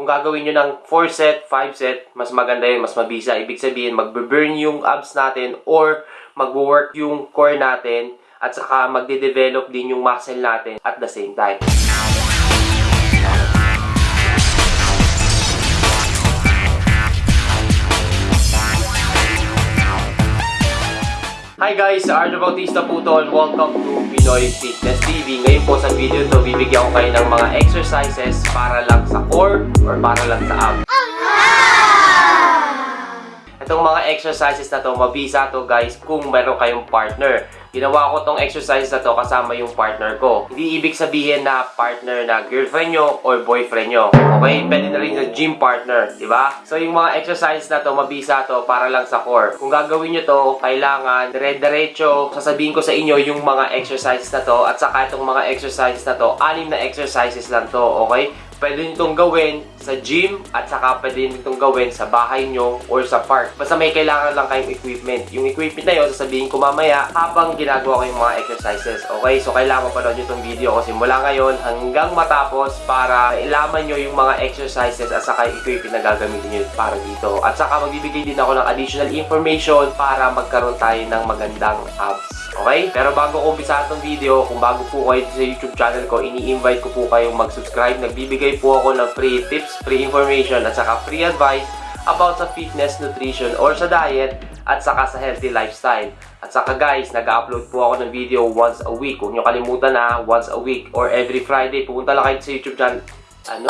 kung gagawin nyo ng 4 set, 5 set, mas maganda yun, mas mabisa. Ibig sabihin, magbe-burn yung abs natin or magwo-work yung core natin at saka magde-develop din yung muscle natin at the same time. Hi guys! Arjo Bautista po to and welcome to Pinoy Fitness TV. Ngayon po sa video to, bibigyan ko kayo ng mga exercises para lang sa core or para lang sa abs. Itong mga exercises na to, mabisa to guys kung meron kayong partner. Ginawa ko tong exercise na to kasama yung partner ko. Hindi ibig sabihin na partner na girlfriend nyo or boyfriend nyo. Okay? Pwede na rin sa gym partner. ba? So yung mga exercise na to, mabisa to para lang sa core. Kung gagawin nyo to, kailangan dire-diretso. Sasabihin ko sa inyo yung mga exercises na to at saka itong mga exercises na to, anim na exercises lang to. Okay? Pwede nyo itong gawin sa gym at saka pwede nyo itong gawin sa bahay nyo or sa park. Basta may kailangan lang kayong equipment. Yung equipment na yun, sasabihin ko mamaya habang ginagawa ko yung mga exercises. Okay? So, kailangan mapanood nyo itong video ko simula ngayon hanggang matapos para ilaman nyo yung mga exercises at saka yung equipment na gagamitin nyo para dito. At saka magbibigay din ako ng additional information para magkaroon tayo ng magandang abs. Okay? Pero bago ko umpisa itong video, kung bago po kayo sa YouTube channel ko, ini-invite ko po kayong mag-subscribe. Nagbibigay po ako ng free tips, free information, at saka free advice about sa fitness, nutrition, or sa diet, at saka sa healthy lifestyle. At saka guys, nag-upload po ako ng video once a week. Huwag nyo kalimutan na once a week or every Friday. Pumunta lang kayo sa YouTube channel. Ano?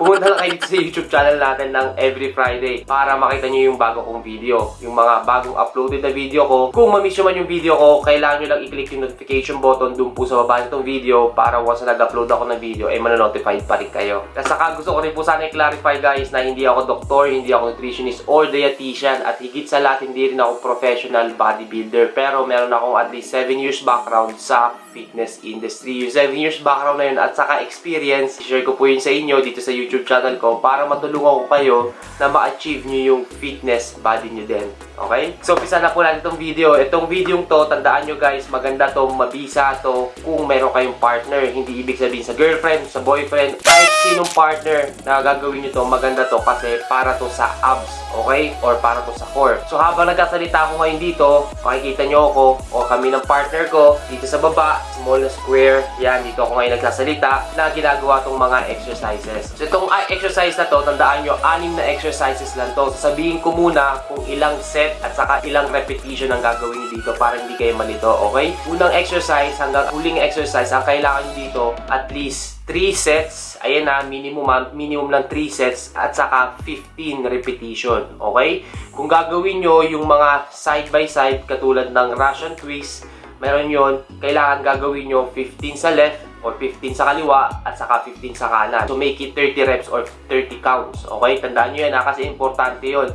Pumunta lang kayo sa YouTube channel natin ng every Friday para makita nyo yung bago kong video. Yung mga bagong uploaded na video ko. Kung mamiss nyo man yung video ko, kailangan nyo lang i-click yung notification button dun po sa baba nitong video para once na nag-upload ako ng video, ay eh, manonotified pa rin kayo. At saka gusto ko rin po sana i-clarify guys na hindi ako doktor, hindi ako nutritionist or dietitian at higit sa lahat hindi rin ako professional bodybuilder. Pero meron akong at least 7 years background sa fitness industry. Yung 7 years background na yun at saka experience, share ko po yun sa inyo dito sa YouTube channel ko para matulungan ko kayo na ma-achieve nyo yung fitness body nyo din. Okay? So, pisa na po natin itong video. Itong video to, tandaan nyo guys, maganda to, mabisa to kung meron kayong partner. Hindi ibig sabihin sa girlfriend, sa boyfriend, kahit sinong partner na gagawin nyo to, maganda to kasi para to sa abs. Okay? Or para to sa core. So, habang nagkasalita ako ngayon dito, makikita nyo ako o kami ng partner ko dito sa baba, small na square. Yan, dito ako ngayon nagsasalita na ginagawa tong mga exercises. So, itong ah, exercise na to, tandaan nyo, anim na exercises lang to. Sasabihin ko muna kung ilang set at saka ilang repetition ang gagawin dito para hindi kayo malito, okay? Unang exercise hanggang huling exercise, ang kailangan dito at least 3 sets. Ayan na, minimum, ah, minimum lang 3 sets at saka 15 repetition. Okay? Kung gagawin nyo yung mga side by side katulad ng Russian twist, meron yon kailangan gagawin nyo 15 sa left or 15 sa kaliwa at saka 15 sa kanan. So make it 30 reps or 30 counts. Okay? Tandaan nyo yan ha, kasi importante yon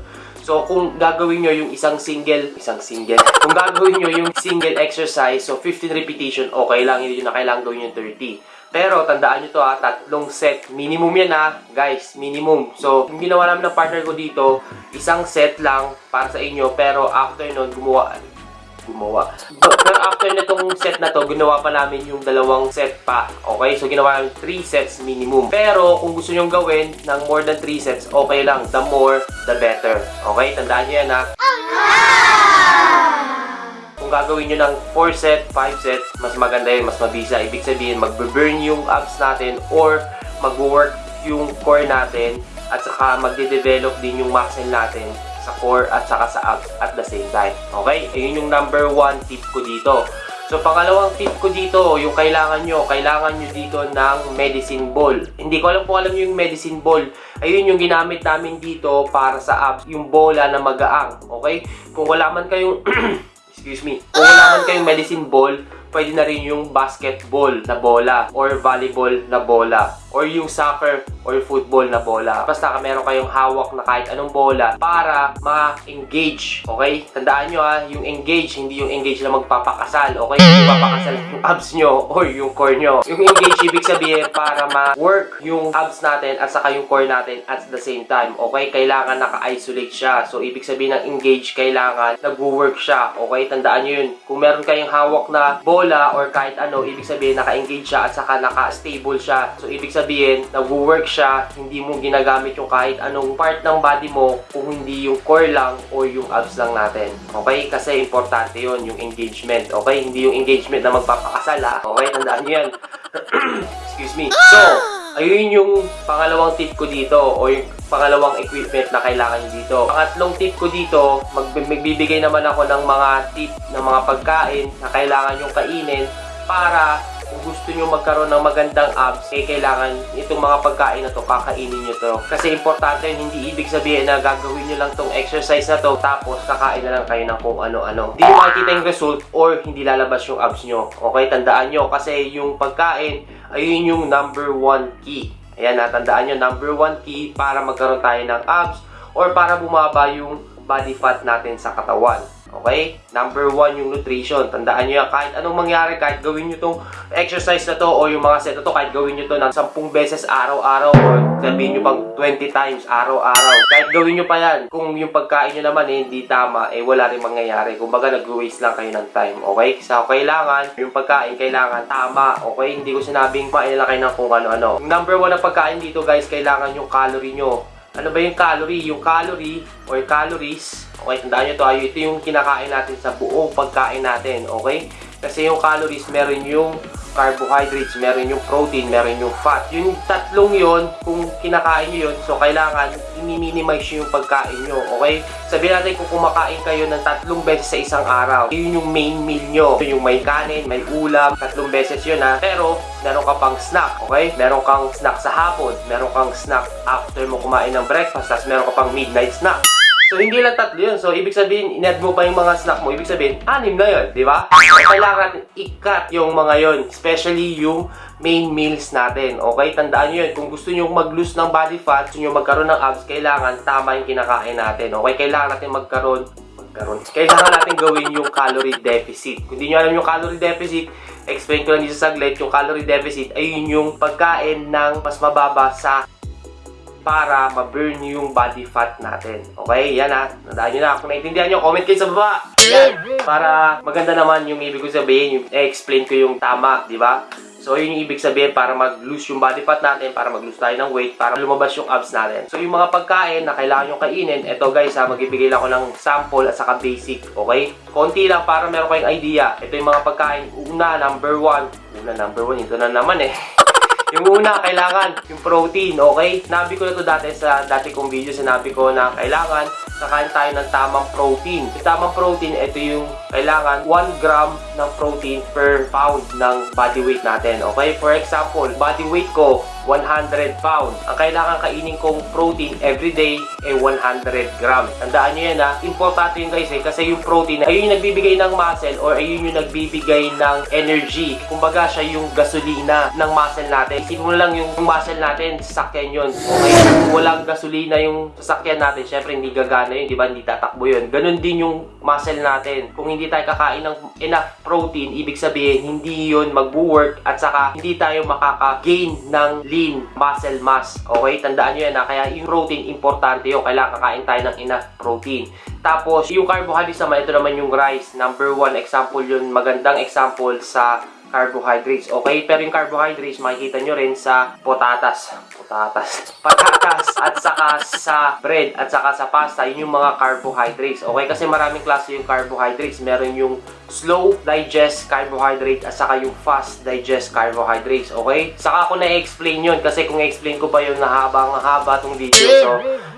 So, kung gagawin nyo yung isang single, isang single, kung gagawin nyo yung single exercise, so 15 repetition, okay lang, hindi na kailangan gawin yung 30. Pero, tandaan nyo to ha, tatlong set, minimum yan ha, guys, minimum. So, yung ginawa namin ng partner ko dito, isang set lang para sa inyo, pero after nun, gumawa, gumawa. Pero after nitong set na to, ginawa pa namin yung dalawang set pa. Okay? So, ginawa namin 3 sets minimum. Pero, kung gusto nyong gawin ng more than 3 sets, okay lang. The more, the better. Okay? Tandaan nyo yan ha. Kung gagawin nyo ng 4 set, 5 set, mas maganda yun, mas mabisa. Ibig sabihin, magbe-burn yung abs natin or magwo-work yung core natin at saka magde-develop din yung muscle natin sa core at saka sa abs at the same time. Okay? Ayun yung number one tip ko dito. So, pangalawang tip ko dito, yung kailangan nyo, kailangan nyo dito ng medicine ball. Hindi ko alam kung alam yung medicine ball. Ayun yung ginamit namin dito para sa abs, yung bola na magaang. Okay? Kung wala man kayong, excuse me, kung wala man kayong medicine ball, pwede na rin yung basketball na bola or volleyball na bola or yung soccer or football na bola. Basta meron kayong hawak na kahit anong bola para ma-engage. Okay? Tandaan nyo ha, yung engage, hindi yung engage na magpapakasal. Okay? Hindi papakasal yung abs nyo or yung core nyo. Yung engage, ibig sabihin para ma-work yung abs natin at saka yung core natin at the same time. Okay? Kailangan naka-isolate siya. So, ibig sabihin ng engage, kailangan nag-work siya. Okay? Tandaan nyo yun. Kung meron kayong hawak na bola or kahit ano, ibig sabihin naka-engage siya at saka naka-stable siya. So, ibig sabihin nag-work siya, hindi mo ginagamit yung kahit anong part ng body mo kung hindi yung core lang o yung abs lang natin. Okay? Kasi importante yon yung engagement. Okay? Hindi yung engagement na magpapakasal ha. Okay? Tandaan nyo yan. Excuse me. So, ayun yung pangalawang tip ko dito o yung pangalawang equipment na kailangan nyo dito. Pangatlong tip ko dito, mag magbibigay naman ako ng mga tip ng mga pagkain na kailangan nyo kainin para gusto nyo magkaroon ng magandang abs, eh kailangan itong mga pagkain na to, kakainin nyo to. Kasi importante yun, hindi ibig sabihin na gagawin nyo lang tong exercise na to, tapos kakain na lang kayo ng kung ano-ano. Hindi nyo makikita yung result or hindi lalabas yung abs nyo. Okay, tandaan nyo, kasi yung pagkain, ayun yung number one key. Ayan, natandaan nyo, number one key para magkaroon tayo ng abs or para bumaba yung body fat natin sa katawan. Okay? Number one yung nutrition. Tandaan nyo yan. Kahit anong mangyari, kahit gawin nyo tong exercise na to o yung mga set na to, kahit gawin nyo to ng 10 beses araw-araw or sabihin nyo pang 20 times araw-araw. Kahit gawin nyo pa yan, kung yung pagkain nyo naman eh, hindi tama, eh wala rin mangyayari. Kumbaga nag-waste lang kayo ng time. Okay? So, kailangan, yung pagkain, kailangan tama. Okay? Hindi ko sinabing kumain lang kayo ng kung ano-ano. Number one na pagkain dito guys, kailangan yung calorie nyo. Ano ba yung calorie? Yung calorie or calories, okay, tandaan nyo to, ay, ito yung kinakain natin sa buong pagkain natin, okay? Kasi yung calories, meron yung carbohydrates, meron yung protein, meron yung fat. Yung tatlong yon kung kinakain nyo yun, so kailangan i-minimize yung pagkain nyo, okay? Sabihin natin kung kumakain kayo ng tatlong beses sa isang araw, yun yung main meal nyo. Yun yung may kanin, may ulam, tatlong beses yun ha. Pero, meron ka pang snack, okay? Meron kang snack sa hapon, meron kang snack after mo kumain ng breakfast, tapos meron ka pang midnight snack. So, hindi lang tatlo yun. So, ibig sabihin, in-add mo pa yung mga snack mo. Ibig sabihin, anim na yun, di ba? So, kailangan i-cut yung mga yun. Especially yung main meals natin. Okay? Tandaan nyo yun. Kung gusto nyo mag-lose ng body fat, gusto nyo magkaroon ng abs, kailangan tama yung kinakain natin. Okay? Kailangan natin magkaroon magkaroon. Kailangan natin gawin yung calorie deficit. Kung hindi nyo alam yung calorie deficit, explain ko lang dito sa saglit, yung calorie deficit ay yun yung pagkain ng mas mababa sa para ma-burn yung body fat natin. Okay? Yan ha. Nadaan nyo na. Kung naintindihan nyo, comment kayo sa baba. Yan. Para maganda naman yung ibig ko sabihin, yung explain ko yung tama, di ba? So, yun yung ibig sabihin para mag-lose yung body fat natin, para mag-lose tayo ng weight, para lumabas yung abs natin. So, yung mga pagkain na kailangan nyo kainin, eto guys ha, magbibigay lang ako ng sample at saka basic, okay? Konti lang para meron kayong idea. Ito yung mga pagkain. Una, number one. Una, number one. Ito na naman eh. Yung una, kailangan yung protein, okay? Nabi ko na to dati sa dati kong video, sinabi ko na kailangan kakain tayo ng tamang protein. Yung tamang protein, ito yung kailangan 1 gram ng protein per pound ng body weight natin, okay? For example, body weight ko, 100 pounds. Ang kailangan kainin kong protein every day ay 100 gram. Tandaan nyo yan ha. Importante yun guys eh. Kasi yung protein, ayun yung nagbibigay ng muscle or ayun yung nagbibigay ng energy. Kumbaga siya yung gasolina ng muscle natin. Isipin mo lang yung muscle natin, sasakyan yun. Okay? Kung walang gasolina yung sasakyan natin, syempre hindi gagana yun, di ba? Hindi tatakbo yun. Ganon din yung muscle natin. Kung hindi tayo kakain ng enough protein, ibig sabihin, hindi yun mag-work at saka hindi tayo makaka-gain ng lean muscle mass. Okay? Tandaan nyo yan ha. Kaya yung protein, importante yun. Kailangan kakain tayo ng enough protein. Tapos, yung carbohydrates naman, ito naman yung rice. Number one example yun. Magandang example sa carbohydrates. Okay? Pero yung carbohydrates, makikita nyo rin sa potatas. Potatas. Patatas. At saka sa bread. At saka sa pasta. Yun yung mga carbohydrates. Okay? Kasi maraming klase yung carbohydrates. Meron yung slow digest carbohydrate at saka yung fast digest carbohydrates. Okay? Saka ako na-explain yun. Kasi kung explain ko pa yun na habang haba tong video. So,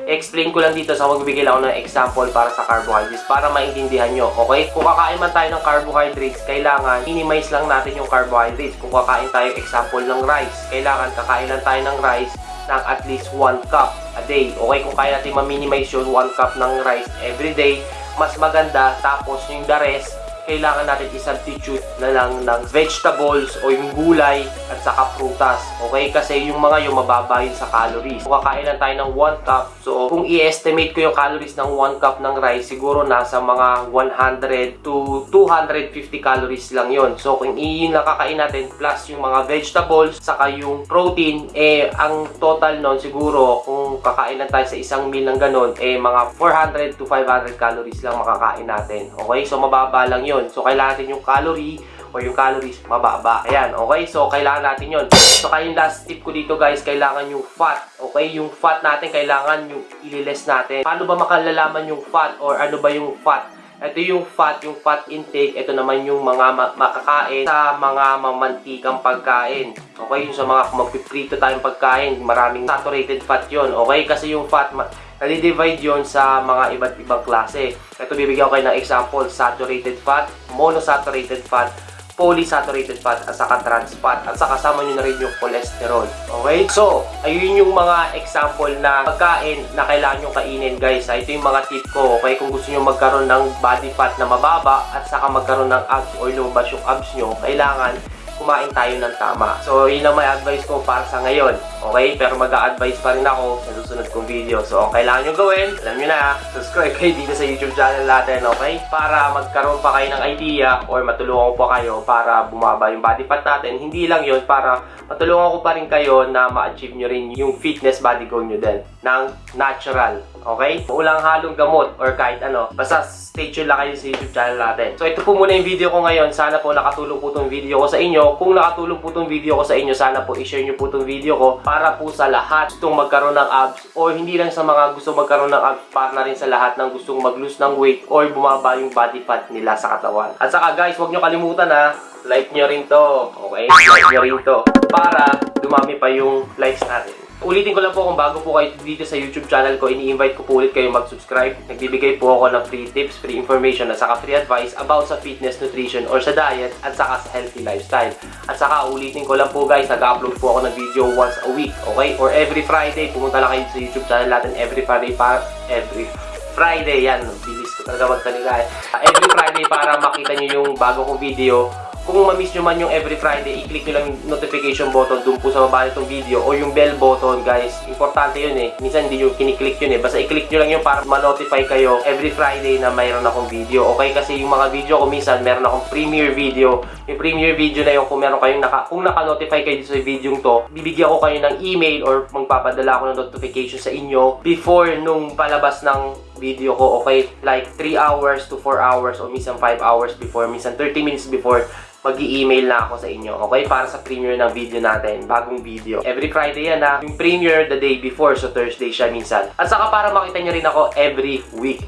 explain ko lang dito sa magbibigay lang ako ng example para sa carbohydrates para maintindihan nyo. Okay? Kung kakain man tayo ng carbohydrates, kailangan minimize lang natin yung carbohydrates. Kung kakain tayo example ng rice, kailangan kakain lang tayo ng rice ng at least 1 cup a day. Okay? Kung kaya natin ma-minimize yun, 1 cup ng rice every day, mas maganda. Tapos yung the rest, kailangan natin i-substitute na lang ng vegetables o yung gulay at saka prutas. Okay? Kasi yung mga yung mababa yun sa calories. Kung kakain lang tayo ng 1 cup, so kung i-estimate ko yung calories ng 1 cup ng rice, siguro nasa mga 100 to 250 calories lang yon So kung iyon lang kakain natin plus yung mga vegetables, saka yung protein, eh ang total nun siguro kung kakain lang tayo sa isang meal ng ganun, eh mga 400 to 500 calories lang makakain natin. Okay? So mababa lang yun. So, kailangan natin yung calorie o yung calories mababa. Ayan, okay? So, kailangan natin yon. So, kaya yung last tip ko dito guys, kailangan yung fat. Okay? Yung fat natin, kailangan yung ililes natin. Paano ba makalalaman yung fat or ano ba yung fat? Ito yung fat, yung fat intake. Ito naman yung mga ma- makakain sa mga mamantikang pagkain. Okay? Yung sa mga magpiprito tayong pagkain, maraming saturated fat yon Okay? Kasi yung fat, nadi-divide yon sa mga iba't ibang klase. Ito bibigyan ko kayo ng example, saturated fat, monosaturated fat, polysaturated fat at saka trans fat at saka kasama nyo na rin yung cholesterol. Okay? So, ayun yung mga example na pagkain na kailangan nyo kainin guys. Ah, Ito yung mga tip ko. Okay? Kung gusto nyo magkaroon ng body fat na mababa at saka magkaroon ng abs or lumabas yung abs nyo, kailangan kumain tayo ng tama. So, yun ang may advice ko para sa ngayon. Okay? Pero mag-a-advise pa rin ako sa susunod kong video. So, ang kailangan nyo gawin, alam nyo na, subscribe kayo dito sa YouTube channel natin, okay? Para magkaroon pa kayo ng idea or matulungan ko pa kayo para bumaba yung body fat natin. Hindi lang yun, para matulungan ko pa rin kayo na ma-achieve nyo rin yung fitness body goal nyo din ng natural. Okay? Walang halong gamot or kahit ano. Basta stay tuned lang kayo sa YouTube channel natin. So ito po muna yung video ko ngayon. Sana po nakatulong po itong video ko sa inyo. Kung nakatulong po itong video ko sa inyo, sana po i-share nyo po itong video ko para po sa lahat gustong magkaroon ng abs or hindi lang sa mga gusto magkaroon ng abs, para na rin sa lahat ng gustong mag-lose ng weight or bumaba yung body fat nila sa katawan. At saka guys, huwag nyo kalimutan ha, like nyo rin to. Okay? Like nyo rin to. Para dumami pa yung likes natin. Ulitin ko lang po kung bago po kayo dito sa YouTube channel ko, ini-invite ko po ulit kayo mag-subscribe. Nagbibigay po ako ng free tips, free information, at saka free advice about sa fitness, nutrition, or sa diet, at saka sa healthy lifestyle. At saka ulitin ko lang po guys, nag-upload po ako ng video once a week, okay? Or every Friday, pumunta lang kayo sa YouTube channel natin every Friday para every Friday, yan, bilis ko talaga magsalita eh. Every Friday para makita nyo yung bago kong video kung ma-miss nyo man yung every Friday, i-click nyo lang yung notification button dun po sa baba nitong video o yung bell button, guys. Importante yun eh. Minsan hindi nyo kiniklik yun eh. Basta i-click nyo lang yun para ma-notify kayo every Friday na mayroon akong video. Okay? Kasi yung mga video ko minsan, meron akong premiere video. Yung premiere video na yun, kung meron kayong naka, kung naka-notify kayo sa video to, bibigyan ko kayo ng email or magpapadala ako ng notification sa inyo before nung palabas ng video ko, okay? Like 3 hours to 4 hours o minsan 5 hours before, minsan 30 minutes before mag email na ako sa inyo, okay? Para sa premiere ng video natin, bagong video. Every Friday yan ha. Yung premiere the day before, so Thursday siya minsan. At saka para makita nyo rin ako every week.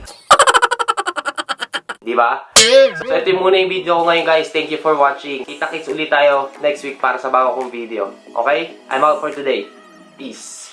Di ba? So ito yung muna yung video ko ngayon guys. Thank you for watching. Kita-kits ulit tayo next week para sa bago kong video. Okay? I'm out for today. Peace.